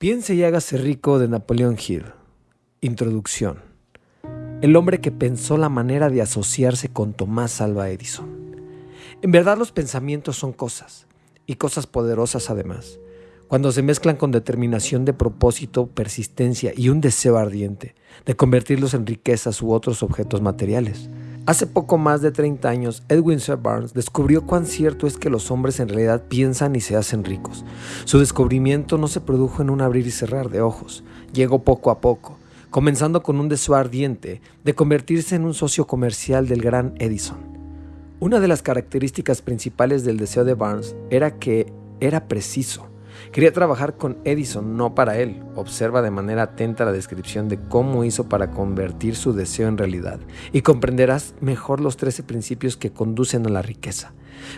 Piense y hágase rico de Napoleón Hill. Introducción. El hombre que pensó la manera de asociarse con Tomás Alva Edison. En verdad los pensamientos son cosas, y cosas poderosas además, cuando se mezclan con determinación de propósito, persistencia y un deseo ardiente de convertirlos en riquezas u otros objetos materiales. Hace poco más de 30 años, Edwin C. Barnes descubrió cuán cierto es que los hombres en realidad piensan y se hacen ricos. Su descubrimiento no se produjo en un abrir y cerrar de ojos, llegó poco a poco, comenzando con un deseo ardiente de convertirse en un socio comercial del gran Edison. Una de las características principales del deseo de Barnes era que era preciso. Quería trabajar con Edison, no para él. Observa de manera atenta la descripción de cómo hizo para convertir su deseo en realidad y comprenderás mejor los 13 principios que conducen a la riqueza.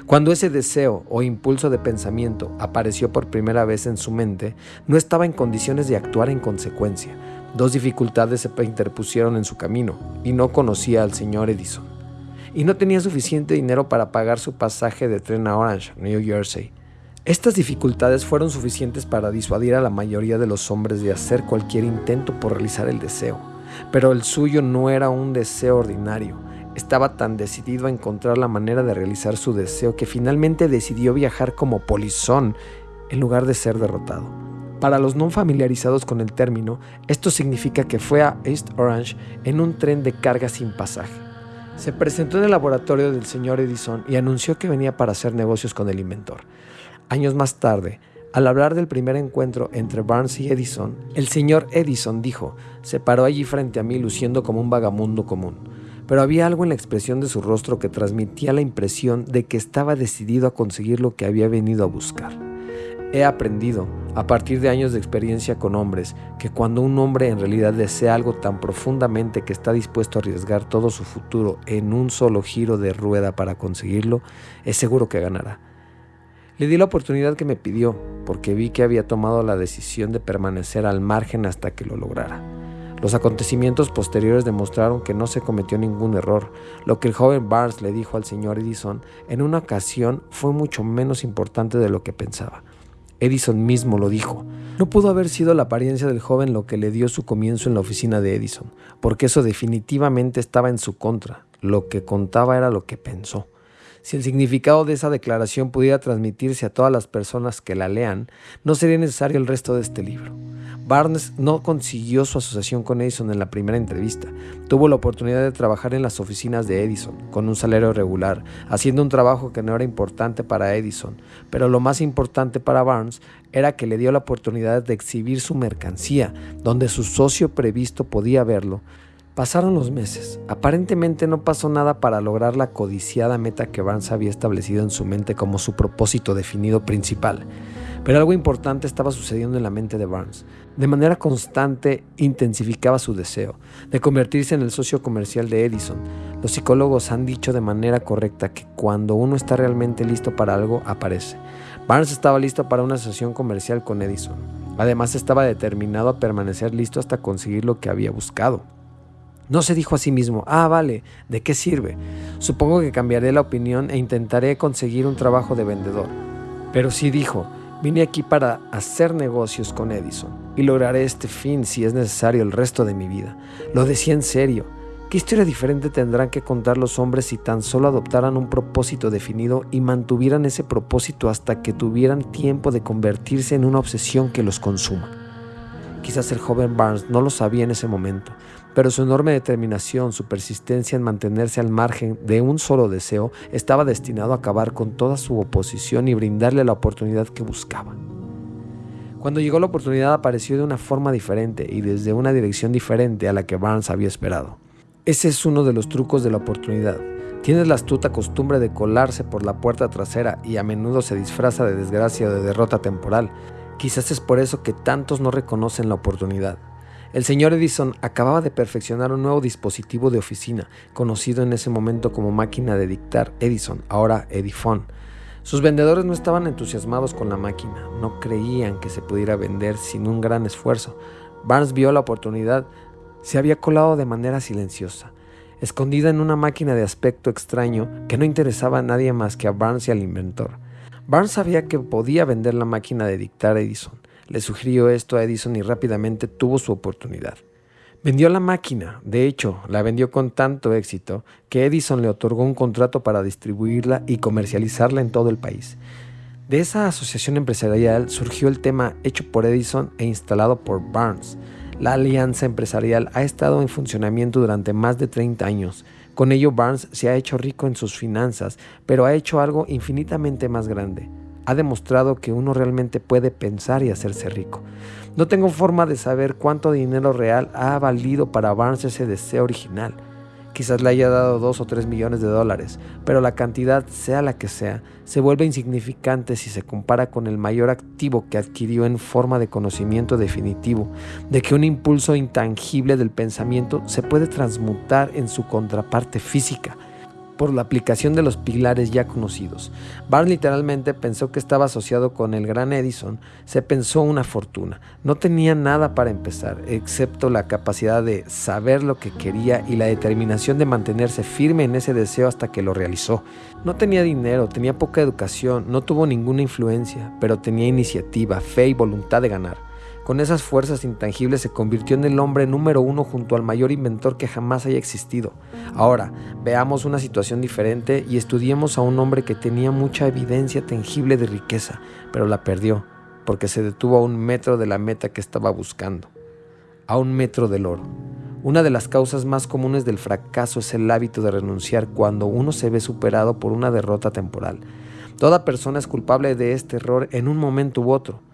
Cuando ese deseo o impulso de pensamiento apareció por primera vez en su mente, no estaba en condiciones de actuar en consecuencia. Dos dificultades se interpusieron en su camino y no conocía al señor Edison. Y no tenía suficiente dinero para pagar su pasaje de tren a Orange, New Jersey estas dificultades fueron suficientes para disuadir a la mayoría de los hombres de hacer cualquier intento por realizar el deseo, pero el suyo no era un deseo ordinario. Estaba tan decidido a encontrar la manera de realizar su deseo que finalmente decidió viajar como polizón en lugar de ser derrotado. Para los no familiarizados con el término, esto significa que fue a East Orange en un tren de carga sin pasaje. Se presentó en el laboratorio del señor Edison y anunció que venía para hacer negocios con el inventor. Años más tarde, al hablar del primer encuentro entre Barnes y Edison, el señor Edison dijo, se paró allí frente a mí luciendo como un vagamundo común, pero había algo en la expresión de su rostro que transmitía la impresión de que estaba decidido a conseguir lo que había venido a buscar. He aprendido, a partir de años de experiencia con hombres, que cuando un hombre en realidad desea algo tan profundamente que está dispuesto a arriesgar todo su futuro en un solo giro de rueda para conseguirlo, es seguro que ganará. Le di la oportunidad que me pidió, porque vi que había tomado la decisión de permanecer al margen hasta que lo lograra. Los acontecimientos posteriores demostraron que no se cometió ningún error. Lo que el joven Barnes le dijo al señor Edison en una ocasión fue mucho menos importante de lo que pensaba. Edison mismo lo dijo. No pudo haber sido la apariencia del joven lo que le dio su comienzo en la oficina de Edison, porque eso definitivamente estaba en su contra. Lo que contaba era lo que pensó. Si el significado de esa declaración pudiera transmitirse a todas las personas que la lean, no sería necesario el resto de este libro. Barnes no consiguió su asociación con Edison en la primera entrevista. Tuvo la oportunidad de trabajar en las oficinas de Edison, con un salario regular, haciendo un trabajo que no era importante para Edison, pero lo más importante para Barnes era que le dio la oportunidad de exhibir su mercancía, donde su socio previsto podía verlo, Pasaron los meses. Aparentemente no pasó nada para lograr la codiciada meta que Barnes había establecido en su mente como su propósito definido principal. Pero algo importante estaba sucediendo en la mente de Barnes. De manera constante intensificaba su deseo de convertirse en el socio comercial de Edison. Los psicólogos han dicho de manera correcta que cuando uno está realmente listo para algo, aparece. Barnes estaba listo para una asociación comercial con Edison. Además estaba determinado a permanecer listo hasta conseguir lo que había buscado. No se dijo a sí mismo, ah, vale, ¿de qué sirve? Supongo que cambiaré la opinión e intentaré conseguir un trabajo de vendedor. Pero sí dijo, vine aquí para hacer negocios con Edison y lograré este fin si es necesario el resto de mi vida. Lo decía en serio. ¿Qué historia diferente tendrán que contar los hombres si tan solo adoptaran un propósito definido y mantuvieran ese propósito hasta que tuvieran tiempo de convertirse en una obsesión que los consuma? Quizás el joven Barnes no lo sabía en ese momento, pero su enorme determinación, su persistencia en mantenerse al margen de un solo deseo, estaba destinado a acabar con toda su oposición y brindarle la oportunidad que buscaba. Cuando llegó la oportunidad apareció de una forma diferente y desde una dirección diferente a la que Barnes había esperado. Ese es uno de los trucos de la oportunidad. Tienes la astuta costumbre de colarse por la puerta trasera y a menudo se disfraza de desgracia o de derrota temporal. Quizás es por eso que tantos no reconocen la oportunidad. El señor Edison acababa de perfeccionar un nuevo dispositivo de oficina, conocido en ese momento como máquina de dictar Edison, ahora Edifone. Sus vendedores no estaban entusiasmados con la máquina, no creían que se pudiera vender sin un gran esfuerzo. Barnes vio la oportunidad, se había colado de manera silenciosa, escondida en una máquina de aspecto extraño que no interesaba a nadie más que a Barnes y al inventor. Barnes sabía que podía vender la máquina de dictar Edison, Le sugirió esto a Edison y rápidamente tuvo su oportunidad. Vendió la máquina, de hecho, la vendió con tanto éxito que Edison le otorgó un contrato para distribuirla y comercializarla en todo el país. De esa asociación empresarial surgió el tema hecho por Edison e instalado por Barnes. La alianza empresarial ha estado en funcionamiento durante más de 30 años. Con ello Barnes se ha hecho rico en sus finanzas, pero ha hecho algo infinitamente más grande ha demostrado que uno realmente puede pensar y hacerse rico. No tengo forma de saber cuánto dinero real ha valido para Barnes ese deseo original. Quizás le haya dado dos o tres millones de dólares, pero la cantidad, sea la que sea, se vuelve insignificante si se compara con el mayor activo que adquirió en forma de conocimiento definitivo, de que un impulso intangible del pensamiento se puede transmutar en su contraparte física, por la aplicación de los pilares ya conocidos. Barnes literalmente pensó que estaba asociado con el gran Edison, se pensó una fortuna. No tenía nada para empezar, excepto la capacidad de saber lo que quería y la determinación de mantenerse firme en ese deseo hasta que lo realizó. No tenía dinero, tenía poca educación, no tuvo ninguna influencia, pero tenía iniciativa, fe y voluntad de ganar. Con esas fuerzas intangibles se convirtió en el hombre número uno junto al mayor inventor que jamás haya existido. Ahora, veamos una situación diferente y estudiemos a un hombre que tenía mucha evidencia tangible de riqueza, pero la perdió, porque se detuvo a un metro de la meta que estaba buscando, a un metro del oro. Una de las causas más comunes del fracaso es el hábito de renunciar cuando uno se ve superado por una derrota temporal. Toda persona es culpable de este error en un momento u otro.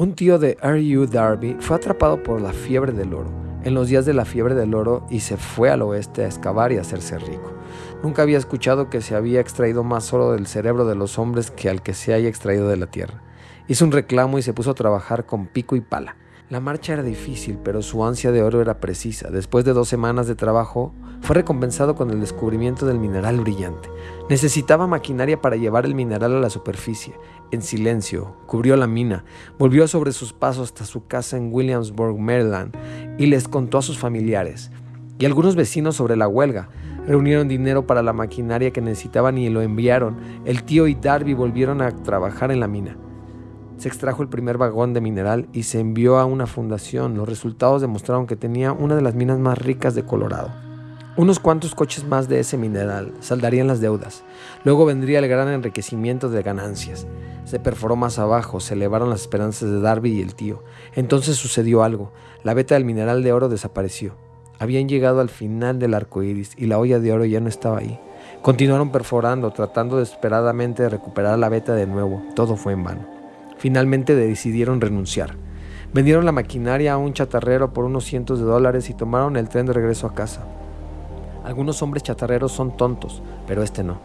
Un tío de R.U. Darby fue atrapado por la fiebre del oro en los días de la fiebre del oro y se fue al oeste a excavar y hacerse rico. Nunca había escuchado que se había extraído más oro del cerebro de los hombres que al que se haya extraído de la tierra. Hizo un reclamo y se puso a trabajar con pico y pala. La marcha era difícil, pero su ansia de oro era precisa. Después de dos semanas de trabajo, fue recompensado con el descubrimiento del mineral brillante. Necesitaba maquinaria para llevar el mineral a la superficie. En silencio, cubrió la mina, volvió sobre sus pasos hasta su casa en Williamsburg, Maryland, y les contó a sus familiares y algunos vecinos sobre la huelga. Reunieron dinero para la maquinaria que necesitaban y lo enviaron. El tío y Darby volvieron a trabajar en la mina. Se extrajo el primer vagón de mineral y se envió a una fundación. Los resultados demostraron que tenía una de las minas más ricas de Colorado. Unos cuantos coches más de ese mineral saldarían las deudas. Luego vendría el gran enriquecimiento de ganancias. Se perforó más abajo, se elevaron las esperanzas de Darby y el tío. Entonces sucedió algo. La veta del mineral de oro desapareció. Habían llegado al final del arco iris y la olla de oro ya no estaba ahí. Continuaron perforando, tratando desesperadamente de recuperar la veta de nuevo. Todo fue en vano. Finalmente decidieron renunciar. Vendieron la maquinaria a un chatarrero por unos cientos de dólares y tomaron el tren de regreso a casa. Algunos hombres chatarreros son tontos, pero este no.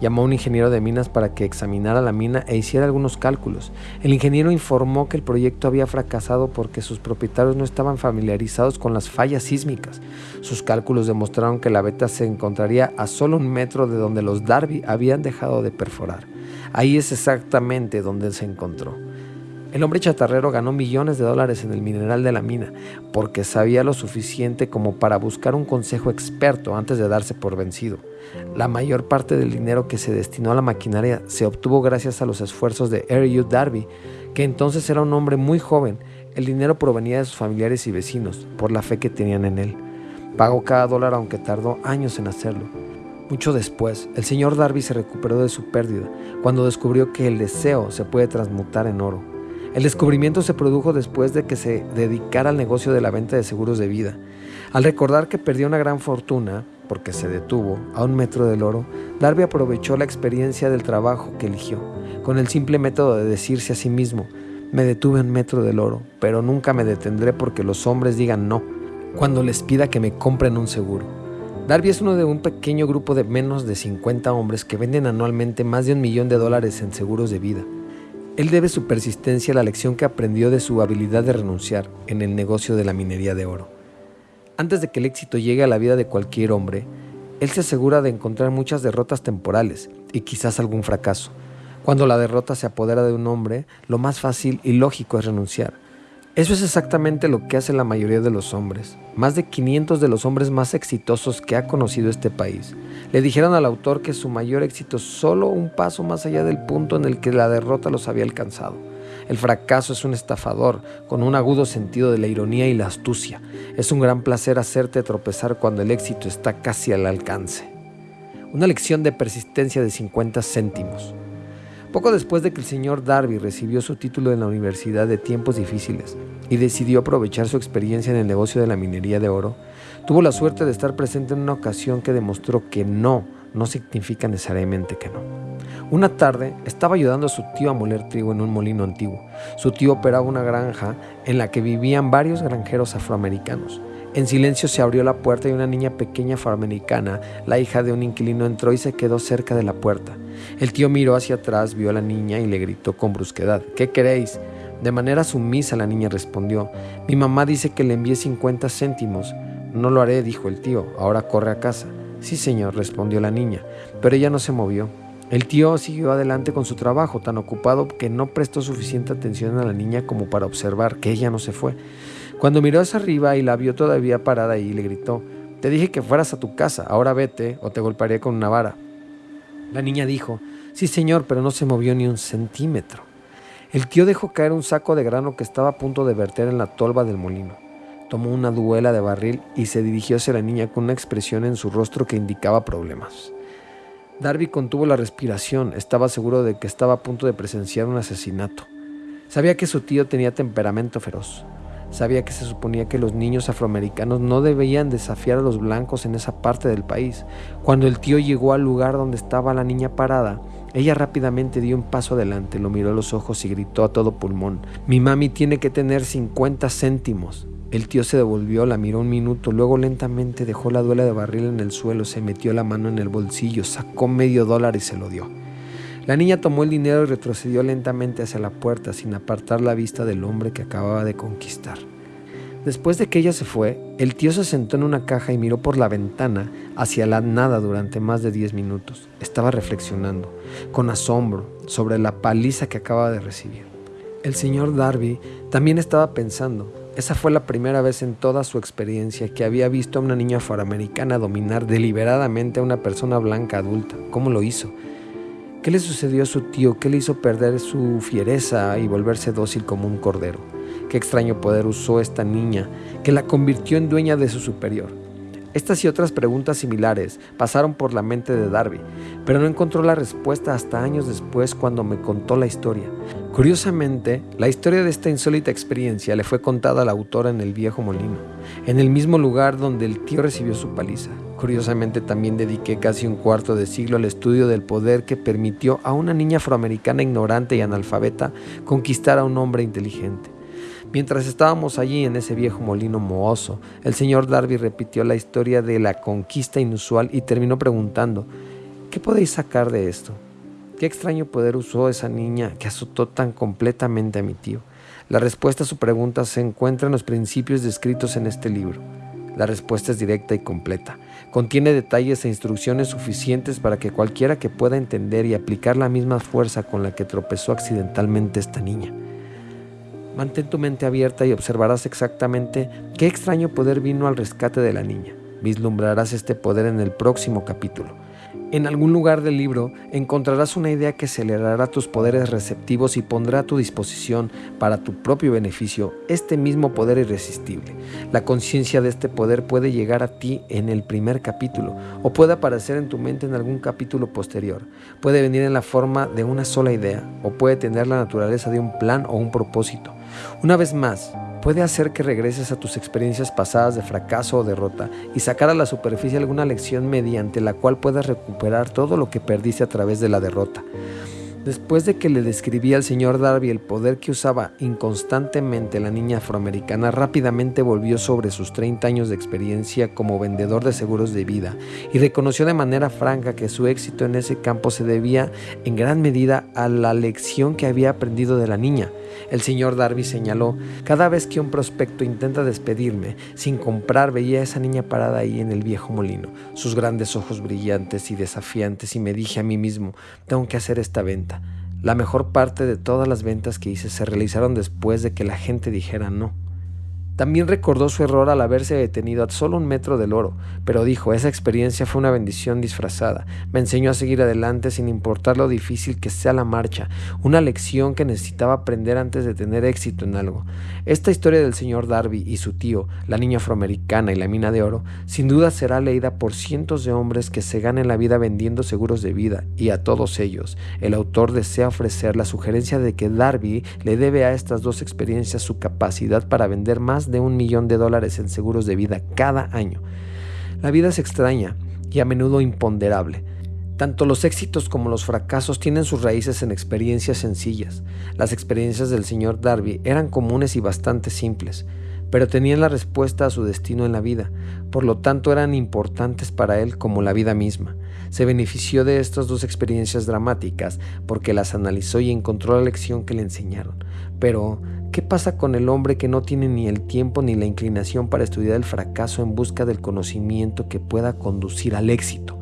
Llamó a un ingeniero de minas para que examinara la mina e hiciera algunos cálculos. El ingeniero informó que el proyecto había fracasado porque sus propietarios no estaban familiarizados con las fallas sísmicas. Sus cálculos demostraron que la veta se encontraría a solo un metro de donde los Darby habían dejado de perforar. Ahí es exactamente donde se encontró. El hombre chatarrero ganó millones de dólares en el mineral de la mina porque sabía lo suficiente como para buscar un consejo experto antes de darse por vencido. La mayor parte del dinero que se destinó a la maquinaria se obtuvo gracias a los esfuerzos de R.U. Darby, que entonces era un hombre muy joven. El dinero provenía de sus familiares y vecinos por la fe que tenían en él. Pagó cada dólar aunque tardó años en hacerlo. Mucho después, el señor Darby se recuperó de su pérdida cuando descubrió que el deseo se puede transmutar en oro. El descubrimiento se produjo después de que se dedicara al negocio de la venta de seguros de vida. Al recordar que perdió una gran fortuna, porque se detuvo a un metro del oro, Darby aprovechó la experiencia del trabajo que eligió, con el simple método de decirse a sí mismo, me detuve a un metro del oro, pero nunca me detendré porque los hombres digan no, cuando les pida que me compren un seguro. Darby es uno de un pequeño grupo de menos de 50 hombres que venden anualmente más de un millón de dólares en seguros de vida. Él debe su persistencia a la lección que aprendió de su habilidad de renunciar en el negocio de la minería de oro. Antes de que el éxito llegue a la vida de cualquier hombre, él se asegura de encontrar muchas derrotas temporales y quizás algún fracaso. Cuando la derrota se apodera de un hombre, lo más fácil y lógico es renunciar. Eso es exactamente lo que hace la mayoría de los hombres. Más de 500 de los hombres más exitosos que ha conocido este país le dijeron al autor que su mayor éxito solo un paso más allá del punto en el que la derrota los había alcanzado. El fracaso es un estafador, con un agudo sentido de la ironía y la astucia. Es un gran placer hacerte tropezar cuando el éxito está casi al alcance. Una lección de persistencia de 50 céntimos. Poco después de que el señor Darby recibió su título en la Universidad de Tiempos Difíciles y decidió aprovechar su experiencia en el negocio de la minería de oro, tuvo la suerte de estar presente en una ocasión que demostró que no no significa necesariamente que no. Una tarde estaba ayudando a su tío a moler trigo en un molino antiguo. Su tío operaba una granja en la que vivían varios granjeros afroamericanos. En silencio se abrió la puerta y una niña pequeña afroamericana, la hija de un inquilino, entró y se quedó cerca de la puerta. El tío miró hacia atrás, vio a la niña y le gritó con brusquedad, ¿qué queréis? De manera sumisa la niña respondió, mi mamá dice que le envíe 50 céntimos. No lo haré, dijo el tío, ahora corre a casa. Sí, señor, respondió la niña, pero ella no se movió. El tío siguió adelante con su trabajo, tan ocupado que no prestó suficiente atención a la niña como para observar que ella no se fue. Cuando miró hacia arriba y la vio todavía parada ahí, le gritó, Te dije que fueras a tu casa, ahora vete o te golpearé con una vara. La niña dijo, Sí, señor, pero no se movió ni un centímetro. El tío dejó caer un saco de grano que estaba a punto de verter en la tolva del molino. Tomó una duela de barril y se dirigió hacia la niña con una expresión en su rostro que indicaba problemas. Darby contuvo la respiración, estaba seguro de que estaba a punto de presenciar un asesinato. Sabía que su tío tenía temperamento feroz. Sabía que se suponía que los niños afroamericanos no debían desafiar a los blancos en esa parte del país. Cuando el tío llegó al lugar donde estaba la niña parada, ella rápidamente dio un paso adelante, lo miró a los ojos y gritó a todo pulmón, mi mami tiene que tener 50 céntimos. El tío se devolvió, la miró un minuto, luego lentamente dejó la duela de barril en el suelo, se metió la mano en el bolsillo, sacó medio dólar y se lo dio. La niña tomó el dinero y retrocedió lentamente hacia la puerta sin apartar la vista del hombre que acababa de conquistar. Después de que ella se fue, el tío se sentó en una caja y miró por la ventana hacia la nada durante más de 10 minutos. Estaba reflexionando, con asombro, sobre la paliza que acaba de recibir. El señor Darby también estaba pensando, esa fue la primera vez en toda su experiencia que había visto a una niña afroamericana dominar deliberadamente a una persona blanca adulta. ¿Cómo lo hizo? ¿Qué le sucedió a su tío? ¿Qué le hizo perder su fiereza y volverse dócil como un cordero? ¿Qué extraño poder usó esta niña que la convirtió en dueña de su superior? Estas y otras preguntas similares pasaron por la mente de Darby, pero no encontró la respuesta hasta años después cuando me contó la historia. Curiosamente, la historia de esta insólita experiencia le fue contada a la autora en el viejo molino, en el mismo lugar donde el tío recibió su paliza. Curiosamente también dediqué casi un cuarto de siglo al estudio del poder que permitió a una niña afroamericana ignorante y analfabeta conquistar a un hombre inteligente. Mientras estábamos allí en ese viejo molino mohoso, el señor Darby repitió la historia de la conquista inusual y terminó preguntando, ¿qué podéis sacar de esto? ¿Qué extraño poder usó esa niña que azotó tan completamente a mi tío? La respuesta a su pregunta se encuentra en los principios descritos en este libro. La respuesta es directa y completa. Contiene detalles e instrucciones suficientes para que cualquiera que pueda entender y aplicar la misma fuerza con la que tropezó accidentalmente esta niña. Mantén tu mente abierta y observarás exactamente qué extraño poder vino al rescate de la niña. Vislumbrarás este poder en el próximo capítulo. En algún lugar del libro encontrarás una idea que acelerará tus poderes receptivos y pondrá a tu disposición para tu propio beneficio este mismo poder irresistible. La conciencia de este poder puede llegar a ti en el primer capítulo o puede aparecer en tu mente en algún capítulo posterior. Puede venir en la forma de una sola idea o puede tener la naturaleza de un plan o un propósito. Una vez más, puede hacer que regreses a tus experiencias pasadas de fracaso o derrota y sacar a la superficie alguna lección mediante la cual puedas recuperar todo lo que perdiste a través de la derrota. Después de que le describí al señor Darby el poder que usaba inconstantemente la niña afroamericana, rápidamente volvió sobre sus 30 años de experiencia como vendedor de seguros de vida y reconoció de manera franca que su éxito en ese campo se debía en gran medida a la lección que había aprendido de la niña. El señor Darby señaló, cada vez que un prospecto intenta despedirme sin comprar veía a esa niña parada ahí en el viejo molino, sus grandes ojos brillantes y desafiantes y me dije a mí mismo, tengo que hacer esta venta. La mejor parte de todas las ventas que hice se realizaron después de que la gente dijera no. También recordó su error al haberse detenido a solo un metro del oro, pero dijo, esa experiencia fue una bendición disfrazada. Me enseñó a seguir adelante sin importar lo difícil que sea la marcha, una lección que necesitaba aprender antes de tener éxito en algo. Esta historia del señor Darby y su tío, la niña afroamericana y la mina de oro, sin duda será leída por cientos de hombres que se ganen la vida vendiendo seguros de vida, y a todos ellos, el autor desea ofrecer la sugerencia de que Darby le debe a estas dos experiencias su capacidad para vender más de un millón de dólares en seguros de vida cada año. La vida es extraña y a menudo imponderable. Tanto los éxitos como los fracasos tienen sus raíces en experiencias sencillas. Las experiencias del señor Darby eran comunes y bastante simples, pero tenían la respuesta a su destino en la vida, por lo tanto eran importantes para él como la vida misma. Se benefició de estas dos experiencias dramáticas porque las analizó y encontró la lección que le enseñaron. Pero, ¿qué pasa con el hombre que no tiene ni el tiempo ni la inclinación para estudiar el fracaso en busca del conocimiento que pueda conducir al éxito?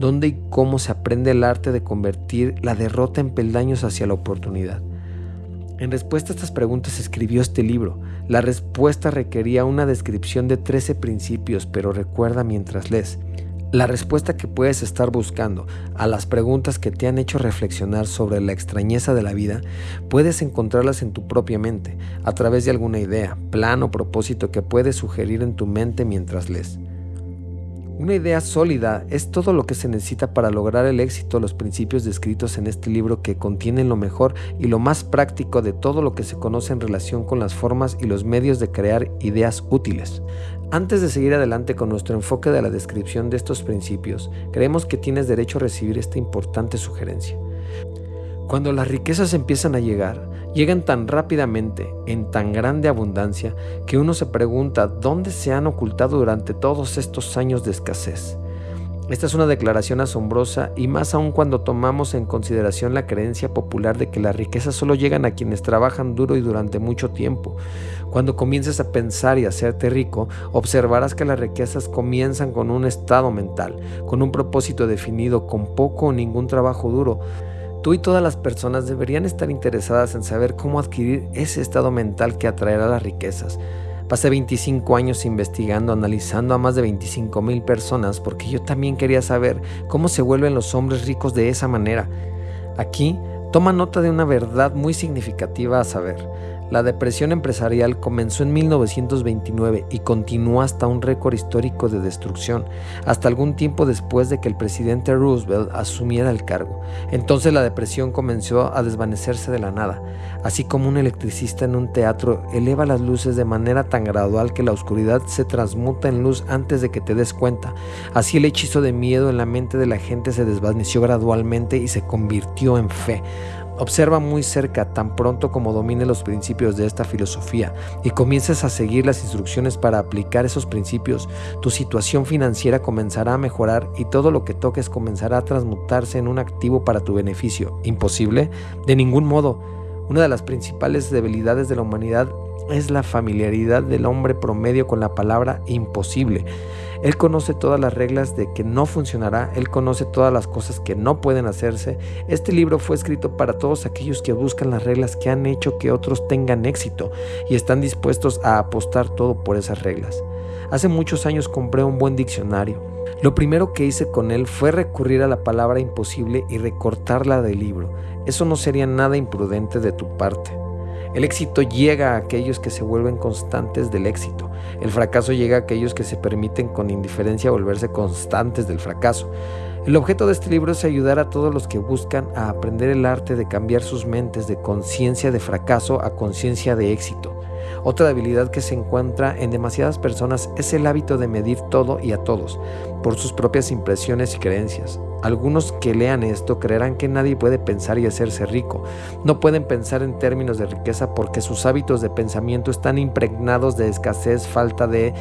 ¿Dónde y cómo se aprende el arte de convertir la derrota en peldaños hacia la oportunidad? En respuesta a estas preguntas escribió este libro. La respuesta requería una descripción de 13 principios, pero recuerda mientras lees. La respuesta que puedes estar buscando a las preguntas que te han hecho reflexionar sobre la extrañeza de la vida, puedes encontrarlas en tu propia mente, a través de alguna idea, plan o propósito que puedes sugerir en tu mente mientras lees. Una idea sólida es todo lo que se necesita para lograr el éxito, los principios descritos en este libro que contienen lo mejor y lo más práctico de todo lo que se conoce en relación con las formas y los medios de crear ideas útiles. Antes de seguir adelante con nuestro enfoque de la descripción de estos principios, creemos que tienes derecho a recibir esta importante sugerencia. Cuando las riquezas empiezan a llegar, llegan tan rápidamente, en tan grande abundancia, que uno se pregunta dónde se han ocultado durante todos estos años de escasez. Esta es una declaración asombrosa y más aún cuando tomamos en consideración la creencia popular de que las riquezas solo llegan a quienes trabajan duro y durante mucho tiempo. Cuando comiences a pensar y a hacerte rico, observarás que las riquezas comienzan con un estado mental, con un propósito definido, con poco o ningún trabajo duro. Tú y todas las personas deberían estar interesadas en saber cómo adquirir ese estado mental que atraerá las riquezas. Pasé 25 años investigando, analizando a más de 25 mil personas porque yo también quería saber cómo se vuelven los hombres ricos de esa manera. Aquí toma nota de una verdad muy significativa a saber. La depresión empresarial comenzó en 1929 y continuó hasta un récord histórico de destrucción, hasta algún tiempo después de que el presidente Roosevelt asumiera el cargo. Entonces la depresión comenzó a desvanecerse de la nada, así como un electricista en un teatro eleva las luces de manera tan gradual que la oscuridad se transmuta en luz antes de que te des cuenta. Así el hechizo de miedo en la mente de la gente se desvaneció gradualmente y se convirtió en fe. Observa muy cerca tan pronto como domine los principios de esta filosofía y comiences a seguir las instrucciones para aplicar esos principios, tu situación financiera comenzará a mejorar y todo lo que toques comenzará a transmutarse en un activo para tu beneficio. ¿Imposible? De ningún modo. Una de las principales debilidades de la humanidad es la familiaridad del hombre promedio con la palabra imposible. Él conoce todas las reglas de que no funcionará, Él conoce todas las cosas que no pueden hacerse. Este libro fue escrito para todos aquellos que buscan las reglas que han hecho que otros tengan éxito y están dispuestos a apostar todo por esas reglas. Hace muchos años compré un buen diccionario. Lo primero que hice con él fue recurrir a la palabra imposible y recortarla del libro. Eso no sería nada imprudente de tu parte. El éxito llega a aquellos que se vuelven constantes del éxito. El fracaso llega a aquellos que se permiten con indiferencia volverse constantes del fracaso. El objeto de este libro es ayudar a todos los que buscan a aprender el arte de cambiar sus mentes de conciencia de fracaso a conciencia de éxito. Otra debilidad que se encuentra en demasiadas personas es el hábito de medir todo y a todos por sus propias impresiones y creencias. Algunos que lean esto creerán que nadie puede pensar y hacerse rico. No pueden pensar en términos de riqueza porque sus hábitos de pensamiento están impregnados de escasez, falta de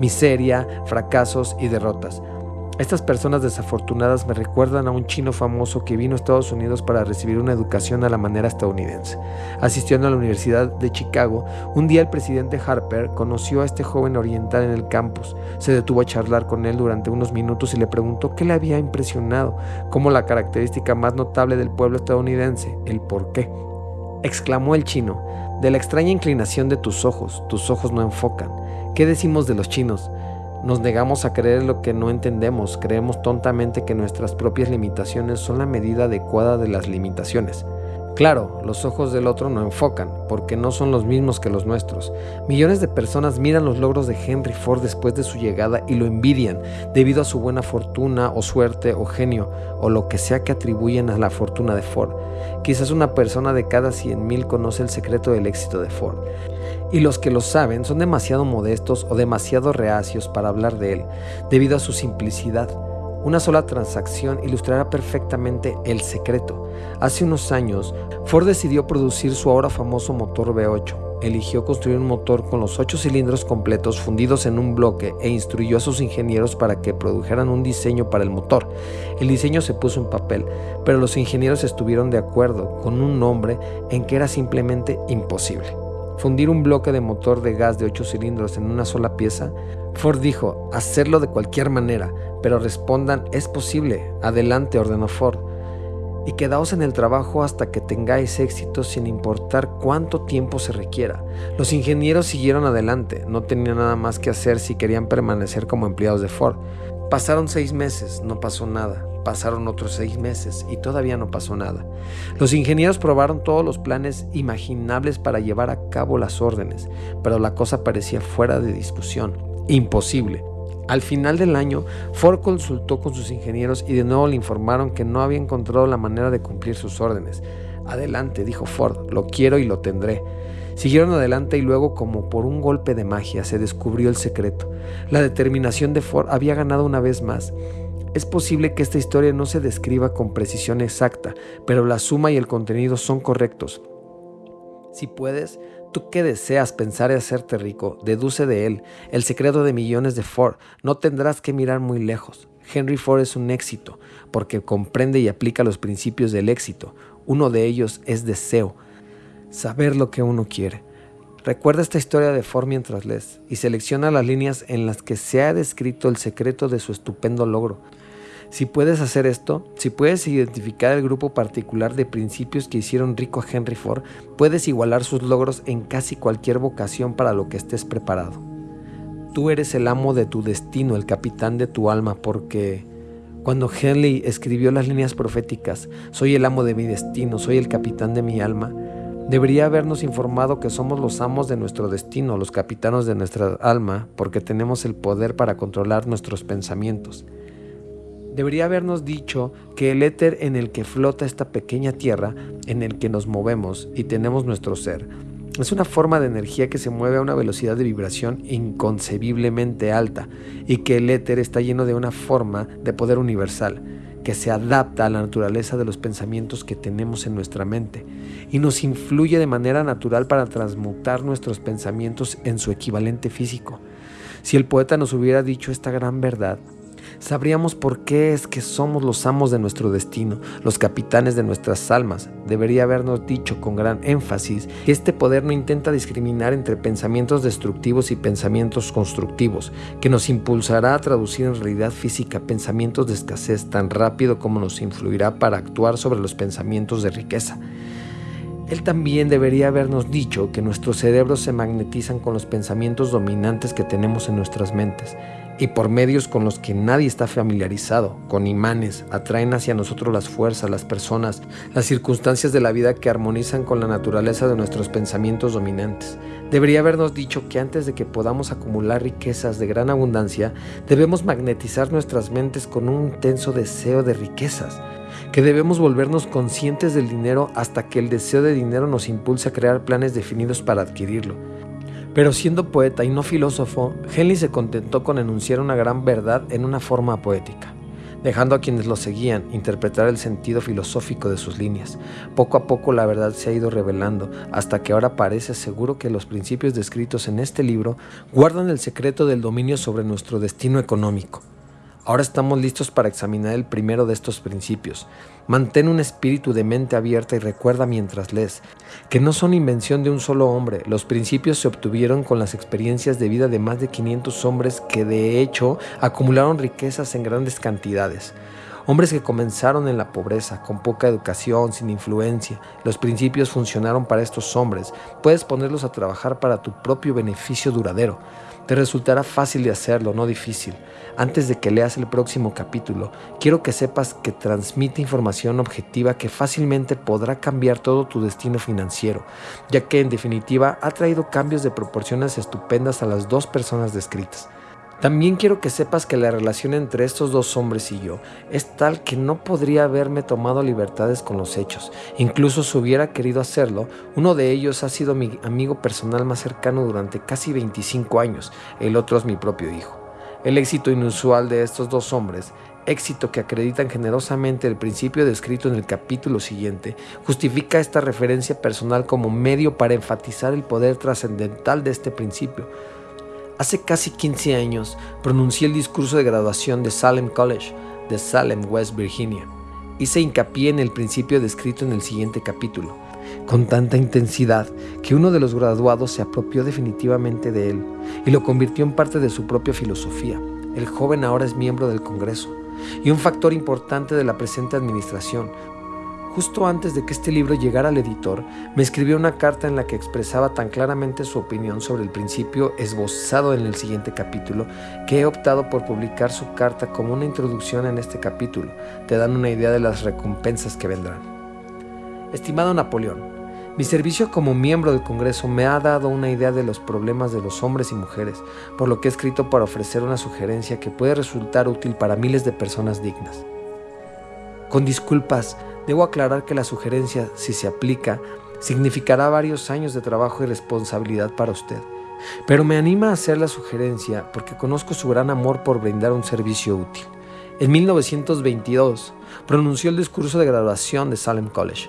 miseria, fracasos y derrotas. Estas personas desafortunadas me recuerdan a un chino famoso que vino a Estados Unidos para recibir una educación a la manera estadounidense. Asistiendo a la Universidad de Chicago, un día el presidente Harper conoció a este joven oriental en el campus. Se detuvo a charlar con él durante unos minutos y le preguntó qué le había impresionado, como la característica más notable del pueblo estadounidense, el por qué. Exclamó el chino, de la extraña inclinación de tus ojos, tus ojos no enfocan. ¿Qué decimos de los chinos? Nos negamos a creer lo que no entendemos, creemos tontamente que nuestras propias limitaciones son la medida adecuada de las limitaciones. Claro, los ojos del otro no enfocan, porque no son los mismos que los nuestros. Millones de personas miran los logros de Henry Ford después de su llegada y lo envidian debido a su buena fortuna o suerte o genio o lo que sea que atribuyen a la fortuna de Ford. Quizás una persona de cada 100.000 conoce el secreto del éxito de Ford. Y los que lo saben son demasiado modestos o demasiado reacios para hablar de él, debido a su simplicidad. Una sola transacción ilustrará perfectamente el secreto. Hace unos años, Ford decidió producir su ahora famoso motor V8. Eligió construir un motor con los ocho cilindros completos fundidos en un bloque e instruyó a sus ingenieros para que produjeran un diseño para el motor. El diseño se puso en papel, pero los ingenieros estuvieron de acuerdo con un nombre en que era simplemente imposible. Fundir un bloque de motor de gas de ocho cilindros en una sola pieza Ford dijo, hacerlo de cualquier manera, pero respondan, es posible, adelante, ordenó Ford. Y quedaos en el trabajo hasta que tengáis éxito sin importar cuánto tiempo se requiera. Los ingenieros siguieron adelante, no tenían nada más que hacer si querían permanecer como empleados de Ford. Pasaron seis meses, no pasó nada. Pasaron otros seis meses y todavía no pasó nada. Los ingenieros probaron todos los planes imaginables para llevar a cabo las órdenes, pero la cosa parecía fuera de discusión imposible. Al final del año, Ford consultó con sus ingenieros y de nuevo le informaron que no había encontrado la manera de cumplir sus órdenes. Adelante, dijo Ford, lo quiero y lo tendré. Siguieron adelante y luego, como por un golpe de magia, se descubrió el secreto. La determinación de Ford había ganado una vez más. Es posible que esta historia no se describa con precisión exacta, pero la suma y el contenido son correctos. Si puedes, Tú que deseas pensar y hacerte rico, deduce de él el secreto de millones de Ford. No tendrás que mirar muy lejos. Henry Ford es un éxito porque comprende y aplica los principios del éxito. Uno de ellos es deseo, saber lo que uno quiere. Recuerda esta historia de Ford mientras lees y selecciona las líneas en las que se ha descrito el secreto de su estupendo logro. Si puedes hacer esto, si puedes identificar el grupo particular de principios que hicieron rico a Henry Ford, puedes igualar sus logros en casi cualquier vocación para lo que estés preparado. Tú eres el amo de tu destino, el capitán de tu alma, porque cuando Henley escribió las líneas proféticas, soy el amo de mi destino, soy el capitán de mi alma, debería habernos informado que somos los amos de nuestro destino, los capitanos de nuestra alma, porque tenemos el poder para controlar nuestros pensamientos debería habernos dicho que el éter en el que flota esta pequeña tierra, en el que nos movemos y tenemos nuestro ser, es una forma de energía que se mueve a una velocidad de vibración inconcebiblemente alta y que el éter está lleno de una forma de poder universal que se adapta a la naturaleza de los pensamientos que tenemos en nuestra mente y nos influye de manera natural para transmutar nuestros pensamientos en su equivalente físico. Si el poeta nos hubiera dicho esta gran verdad, sabríamos por qué es que somos los amos de nuestro destino, los capitanes de nuestras almas. Debería habernos dicho con gran énfasis que este poder no intenta discriminar entre pensamientos destructivos y pensamientos constructivos, que nos impulsará a traducir en realidad física pensamientos de escasez tan rápido como nos influirá para actuar sobre los pensamientos de riqueza. Él también debería habernos dicho que nuestros cerebros se magnetizan con los pensamientos dominantes que tenemos en nuestras mentes y por medios con los que nadie está familiarizado, con imanes, atraen hacia nosotros las fuerzas, las personas, las circunstancias de la vida que armonizan con la naturaleza de nuestros pensamientos dominantes. Debería habernos dicho que antes de que podamos acumular riquezas de gran abundancia, debemos magnetizar nuestras mentes con un intenso deseo de riquezas, que debemos volvernos conscientes del dinero hasta que el deseo de dinero nos impulse a crear planes definidos para adquirirlo pero siendo poeta y no filósofo, Henley se contentó con enunciar una gran verdad en una forma poética, dejando a quienes lo seguían interpretar el sentido filosófico de sus líneas. Poco a poco la verdad se ha ido revelando, hasta que ahora parece seguro que los principios descritos en este libro guardan el secreto del dominio sobre nuestro destino económico. Ahora estamos listos para examinar el primero de estos principios. Mantén un espíritu de mente abierta y recuerda mientras lees que no son invención de un solo hombre. Los principios se obtuvieron con las experiencias de vida de más de 500 hombres que de hecho acumularon riquezas en grandes cantidades. Hombres que comenzaron en la pobreza, con poca educación, sin influencia. Los principios funcionaron para estos hombres. Puedes ponerlos a trabajar para tu propio beneficio duradero. Te resultará fácil de hacerlo, no difícil. Antes de que leas el próximo capítulo, quiero que sepas que transmite información objetiva que fácilmente podrá cambiar todo tu destino financiero, ya que en definitiva ha traído cambios de proporciones estupendas a las dos personas descritas. También quiero que sepas que la relación entre estos dos hombres y yo es tal que no podría haberme tomado libertades con los hechos. Incluso si hubiera querido hacerlo, uno de ellos ha sido mi amigo personal más cercano durante casi 25 años, el otro es mi propio hijo. El éxito inusual de estos dos hombres, éxito que acreditan generosamente el principio descrito en el capítulo siguiente, justifica esta referencia personal como medio para enfatizar el poder trascendental de este principio Hace casi 15 años pronuncié el discurso de graduación de Salem College de Salem, West Virginia. Hice hincapié en el principio descrito en el siguiente capítulo, con tanta intensidad que uno de los graduados se apropió definitivamente de él y lo convirtió en parte de su propia filosofía. El joven ahora es miembro del Congreso y un factor importante de la presente administración, Justo antes de que este libro llegara al editor, me escribió una carta en la que expresaba tan claramente su opinión sobre el principio esbozado en el siguiente capítulo que he optado por publicar su carta como una introducción en este capítulo. Te dan una idea de las recompensas que vendrán. Estimado Napoleón, mi servicio como miembro del Congreso me ha dado una idea de los problemas de los hombres y mujeres, por lo que he escrito para ofrecer una sugerencia que puede resultar útil para miles de personas dignas. Con disculpas, Debo aclarar que la sugerencia, si se aplica, significará varios años de trabajo y responsabilidad para usted. Pero me anima a hacer la sugerencia porque conozco su gran amor por brindar un servicio útil. En 1922 pronunció el discurso de graduación de Salem College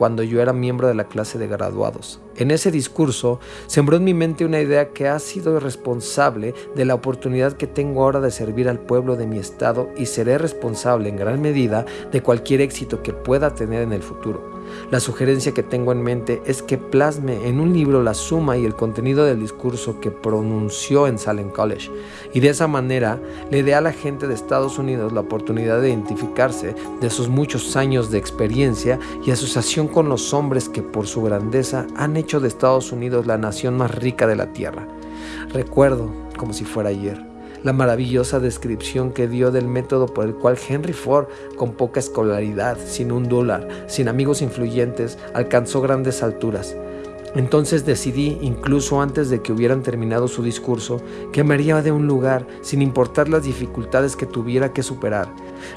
cuando yo era miembro de la clase de graduados. En ese discurso sembró en mi mente una idea que ha sido responsable de la oportunidad que tengo ahora de servir al pueblo de mi estado y seré responsable en gran medida de cualquier éxito que pueda tener en el futuro. La sugerencia que tengo en mente es que plasme en un libro la suma y el contenido del discurso que pronunció en Salem College y de esa manera le dé a la gente de Estados Unidos la oportunidad de identificarse de sus muchos años de experiencia y asociación con los hombres que por su grandeza han hecho de Estados Unidos la nación más rica de la tierra. Recuerdo, como si fuera ayer, la maravillosa descripción que dio del método por el cual Henry Ford, con poca escolaridad, sin un dólar, sin amigos influyentes, alcanzó grandes alturas. Entonces decidí, incluso antes de que hubieran terminado su discurso, que me haría de un lugar sin importar las dificultades que tuviera que superar.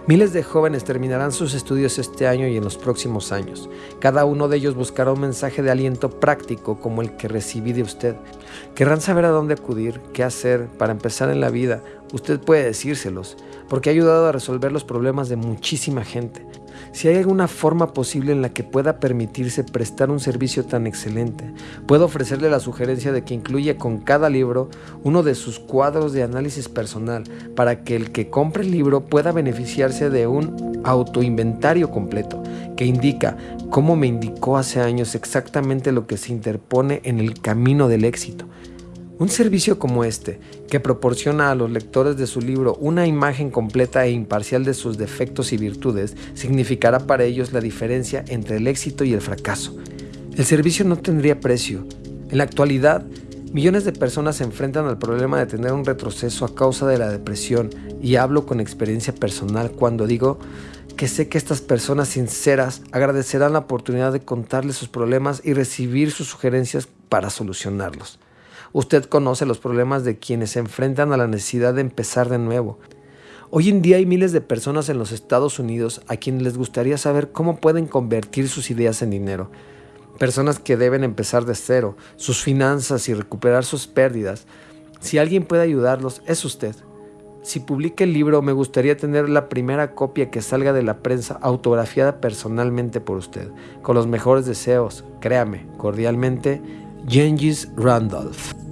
Miles de jóvenes terminarán sus estudios este año y en los próximos años. Cada uno de ellos buscará un mensaje de aliento práctico como el que recibí de usted. Querrán saber a dónde acudir, qué hacer para empezar en la vida. Usted puede decírselos, porque ha ayudado a resolver los problemas de muchísima gente. Si hay alguna forma posible en la que pueda permitirse prestar un servicio tan excelente, puedo ofrecerle la sugerencia de que incluya con cada libro uno de sus cuadros de análisis personal para que el que compre el libro pueda beneficiarse de un autoinventario completo que indica cómo me indicó hace años exactamente lo que se interpone en el camino del éxito un servicio como este, que proporciona a los lectores de su libro una imagen completa e imparcial de sus defectos y virtudes, significará para ellos la diferencia entre el éxito y el fracaso. El servicio no tendría precio. En la actualidad, millones de personas se enfrentan al problema de tener un retroceso a causa de la depresión y hablo con experiencia personal cuando digo que sé que estas personas sinceras agradecerán la oportunidad de contarles sus problemas y recibir sus sugerencias para solucionarlos. Usted conoce los problemas de quienes se enfrentan a la necesidad de empezar de nuevo. Hoy en día hay miles de personas en los Estados Unidos a quienes les gustaría saber cómo pueden convertir sus ideas en dinero. Personas que deben empezar de cero, sus finanzas y recuperar sus pérdidas. Si alguien puede ayudarlos, es usted. Si publica el libro, me gustaría tener la primera copia que salga de la prensa autografiada personalmente por usted, con los mejores deseos. Créame, cordialmente, Gengis Randolph.